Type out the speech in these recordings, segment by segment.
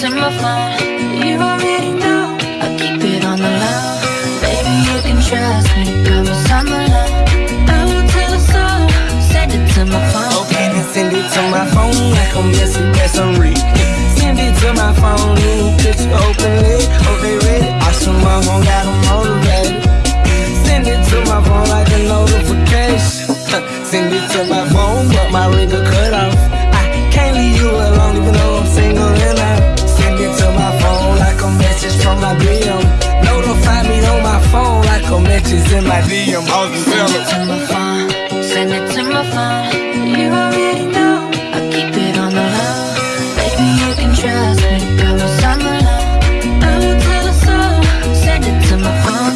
to my phone You already know I keep it on the low. Baby, you can trust me. Promise I'm alone I will oh, tell a soul Send it to my phone. Okay, then send it to my phone Like I'm message that's a read Send it to my phone. Could you open it? Flashing like DM hoes and Send it to my phone. You already know. I keep it on the low. Baby, you can trust me. Promise I'm alone. I will tell a soul. Send it to my phone.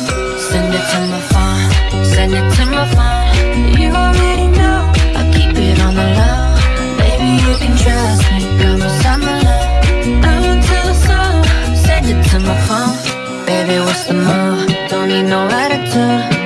Send it to my phone. Send it to my phone. You already know. I keep it on the low. Baby, you can trust me. Promise I'm alone. I will tell a soul. Send it to my phone. Baby, what's the move? Don't need no attitude.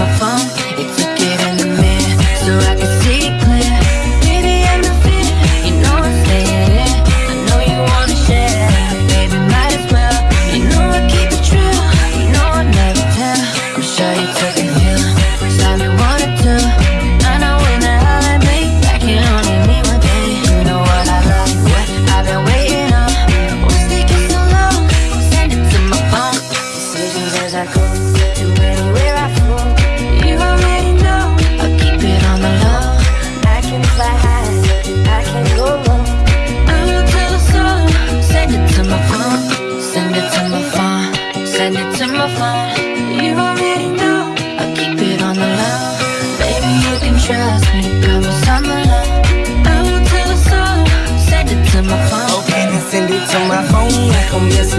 my phone and took it in the so I can see clear. Baby, I'm the fan. You know I'm staying in. I know you wanna share. Baby, might as well. You know I keep a trail. You know I never tell. I'm sure you took a pill. Sorry I wanted to. I know in the highlight, back in only me one day. You know what I like. What I've been waiting on. Taking so long? To my phone. Decisions as I go to anywhere I go. I comienza